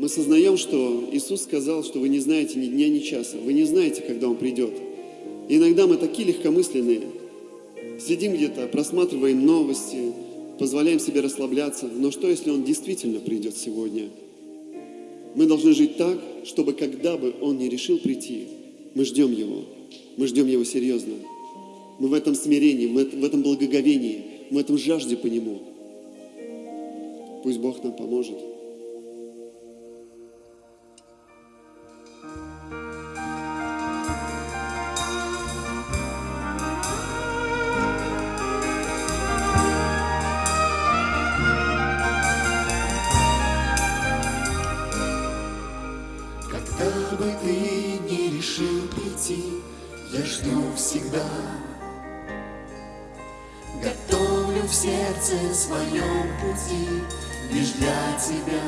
Мы сознаем, что Иисус сказал, что вы не знаете ни дня, ни часа. Вы не знаете, когда Он придет. И иногда мы такие легкомысленные. Сидим где-то, просматриваем новости, позволяем себе расслабляться. Но что, если Он действительно придет сегодня? Мы должны жить так, чтобы когда бы Он не решил прийти, мы ждем Его. Мы ждем Его серьезно. Мы в этом смирении, в этом благоговении, в этом жажде по Нему. Пусть Бог нам поможет. Бы ты не решил прийти, я жду всегда. Готовлю в сердце своем пути лишь для тебя.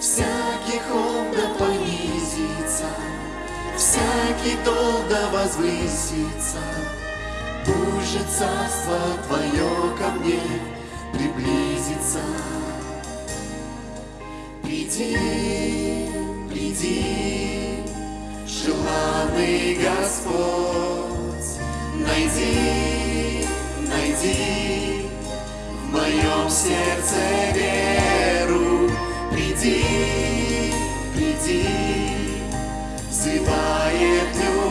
Всякий холм да понизится, всякий дол да возвысится. Пусть же царство Твое ко мне приблизится. Приди, приди, желанный Господь, найди, найди в моем сердце веру. Приди, приди, взывает любовь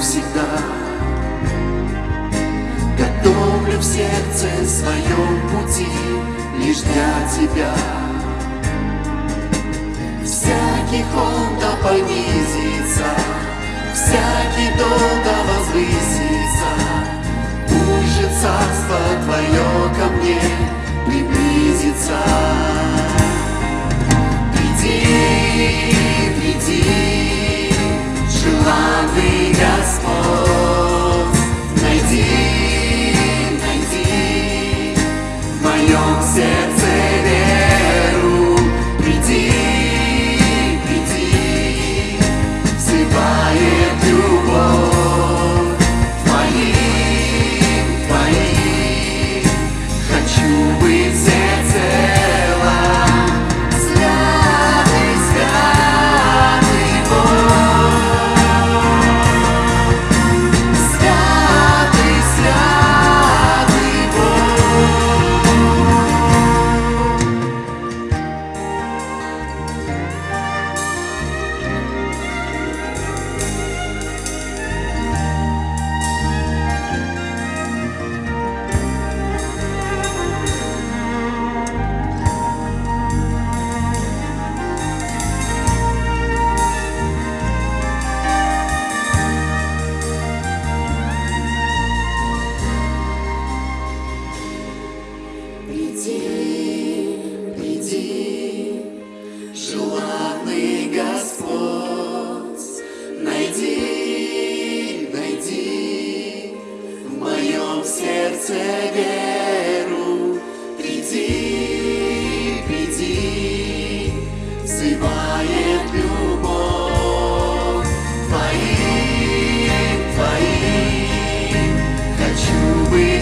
всегда. Готовлю в сердце своем пути лишь для тебя. Всякий холм да понизится, Приди, приди, желанный Господь, найди, найди в моем сердце веру. Приди, приди, взывает любовь твоим, твоим. Хочу быть